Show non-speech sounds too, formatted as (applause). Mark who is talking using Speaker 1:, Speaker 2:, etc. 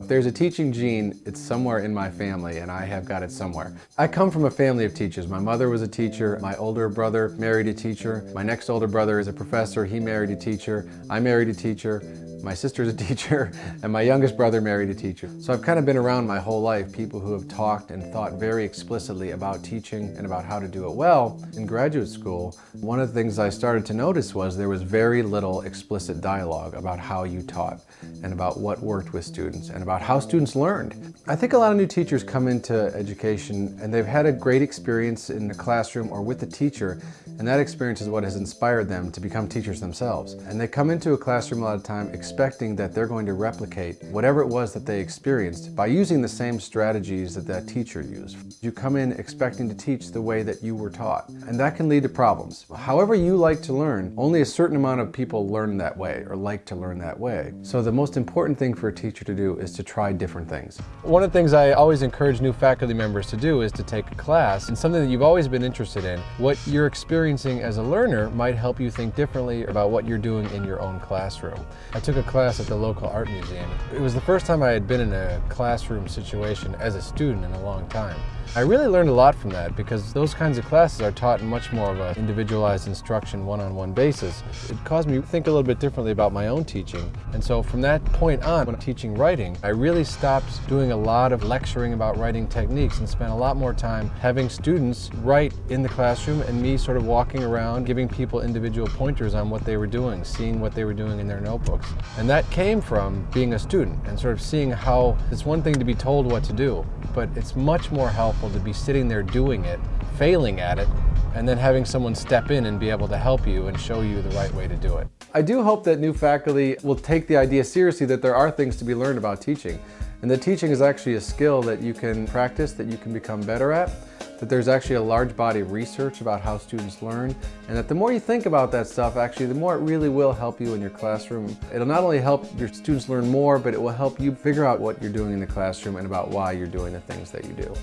Speaker 1: If there's a teaching gene, it's somewhere in my family and I have got it somewhere. I come from a family of teachers. My mother was a teacher, my older brother married a teacher, my next older brother is a professor, he married a teacher, I married a teacher, my sister's a (laughs) teacher, and my youngest brother married a teacher. So I've kind of been around my whole life, people who have talked and thought very explicitly about teaching and about how to do it well. In graduate school, one of the things I started to notice was there was very little explicit dialogue about how you taught and about what worked with students and about how students learned. I think a lot of new teachers come into education and they've had a great experience in the classroom or with the teacher and that experience is what has inspired them to become teachers themselves. And they come into a classroom a lot of time expecting that they're going to replicate whatever it was that they experienced by using the same strategies that that teacher used. You come in expecting to teach the way that you were taught, and that can lead to problems. However you like to learn, only a certain amount of people learn that way or like to learn that way. So the most important thing for a teacher to do is to try different things. One of the things I always encourage new faculty members to do is to take a class and something that you've always been interested in, what you're experiencing as a learner might help you think differently about what you're doing in your own classroom. I took a class at the local art museum. It was the first time I had been in a classroom situation as a student in a long time. I really learned a lot from that because those kinds of classes are taught in much more of an individualized instruction one-on-one -on -one basis. It caused me to think a little bit differently about my own teaching. And so from that point on, when teaching writing, I really stopped doing a lot of lecturing about writing techniques and spent a lot more time having students write in the classroom and me sort of walking around giving people individual pointers on what they were doing, seeing what they were doing in their notebooks. And that came from being a student and sort of seeing how it's one thing to be told what to do, but it's much more helpful to be sitting there doing it, failing at it, and then having someone step in and be able to help you and show you the right way to do it. I do hope that new faculty will take the idea seriously that there are things to be learned about teaching, and that teaching is actually a skill that you can practice, that you can become better at, that there's actually a large body of research about how students learn, and that the more you think about that stuff, actually, the more it really will help you in your classroom. It'll not only help your students learn more, but it will help you figure out what you're doing in the classroom and about why you're doing the things that you do.